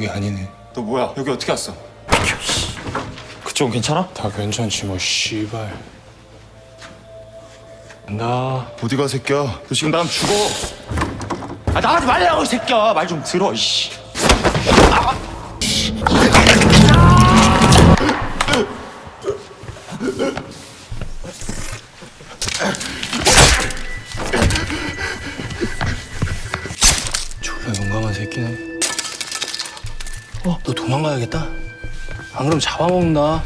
여기 아니네. 너 뭐야? 여기 어떻게 왔어? 그쪽은 괜찮아? 다 괜찮지 뭐 씨발. 나 어디 가 새끼야? 너 지금 나면 죽어. 아 나가지 말라고 이 새끼야 말 좀 들어 이씨 졸라 용감한 새끼네. 어, 너 도망가야겠다. 안 그러면 잡아먹는다.